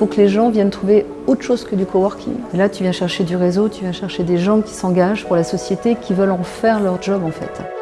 faut que les gens viennent trouver autre chose que du coworking. Et là, tu viens chercher du réseau, tu viens chercher des gens qui s'engagent pour la société, qui veulent en faire leur job en fait.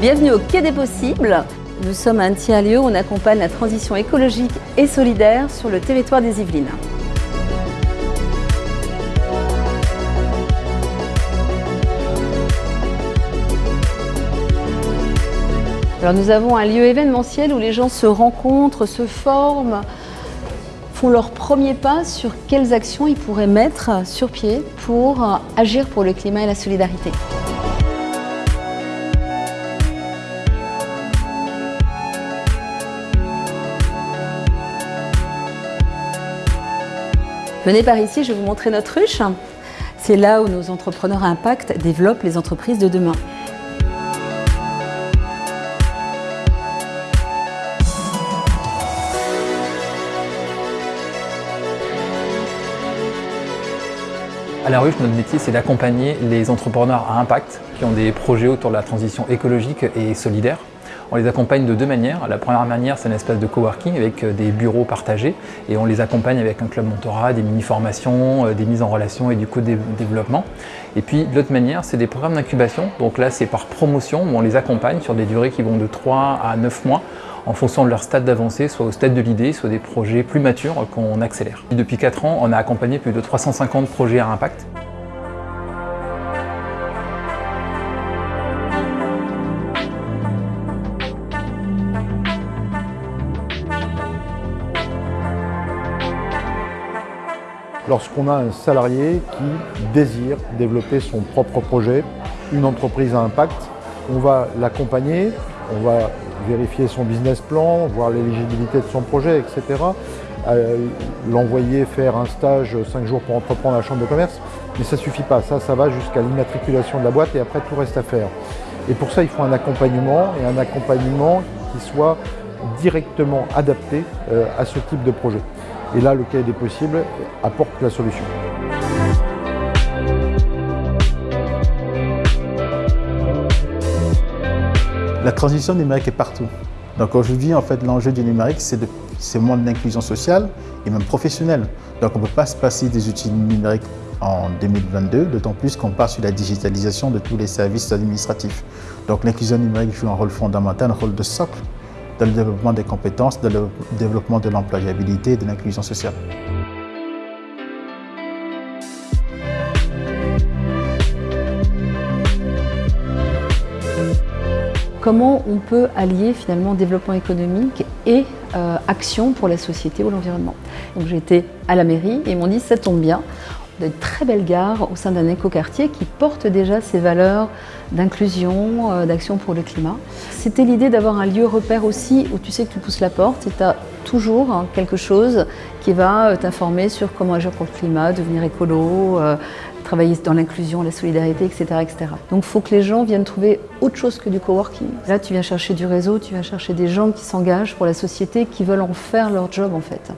Bienvenue au Quai des Possibles. Nous sommes un tiers-lieu où on accompagne la transition écologique et solidaire sur le territoire des Yvelines. Alors nous avons un lieu événementiel où les gens se rencontrent, se forment, font leur premier pas sur quelles actions ils pourraient mettre sur pied pour agir pour le climat et la solidarité. Venez par ici, je vais vous montrer notre ruche. C'est là où nos entrepreneurs à impact développent les entreprises de demain. À la ruche, notre métier, c'est d'accompagner les entrepreneurs à impact qui ont des projets autour de la transition écologique et solidaire. On les accompagne de deux manières. La première manière, c'est un espace de coworking avec euh, des bureaux partagés et on les accompagne avec un club mentorat, des mini-formations, euh, des mises en relation et du co-développement. Et puis l'autre manière, c'est des programmes d'incubation. Donc là, c'est par promotion où on les accompagne sur des durées qui vont de 3 à 9 mois en fonction de leur stade d'avancée, soit au stade de l'idée, soit des projets plus matures qu'on accélère. Depuis 4 ans, on a accompagné plus de 350 projets à impact. Lorsqu'on a un salarié qui désire développer son propre projet, une entreprise à impact, on va l'accompagner, on va vérifier son business plan, voir l'éligibilité de son projet, etc. Euh, l'envoyer faire un stage 5 jours pour entreprendre la chambre de commerce, mais ça ne suffit pas. Ça, ça va jusqu'à l'immatriculation de la boîte et après tout reste à faire. Et pour ça, il faut un accompagnement et un accompagnement qui soit directement adapté euh, à ce type de projet. Et là, le cas des possibles apporte la solution. La transition numérique est partout. Donc aujourd'hui, en fait, l'enjeu du numérique, c'est moins de l'inclusion sociale et même professionnelle. Donc on ne peut pas se passer des outils numériques en 2022, d'autant plus qu'on part sur la digitalisation de tous les services administratifs. Donc l'inclusion numérique joue un rôle fondamental, un rôle de socle dans le développement des compétences, dans le développement de l'employabilité et de l'inclusion sociale. Comment on peut allier finalement développement économique et euh, action pour la société ou l'environnement? J'ai été à la mairie et ils m'ont dit ça tombe bien, de très belles gares au sein d'un écoquartier qui porte déjà ces valeurs d'inclusion, euh, d'action pour le climat. C'était l'idée d'avoir un lieu repère aussi où tu sais que tu pousses la porte et tu as toujours hein, quelque chose qui va euh, t'informer sur comment agir pour le climat, devenir écolo, euh, travailler dans l'inclusion, la solidarité, etc. etc. Donc il faut que les gens viennent trouver autre chose que du coworking. Là, tu viens chercher du réseau, tu viens chercher des gens qui s'engagent pour la société, qui veulent en faire leur job en fait.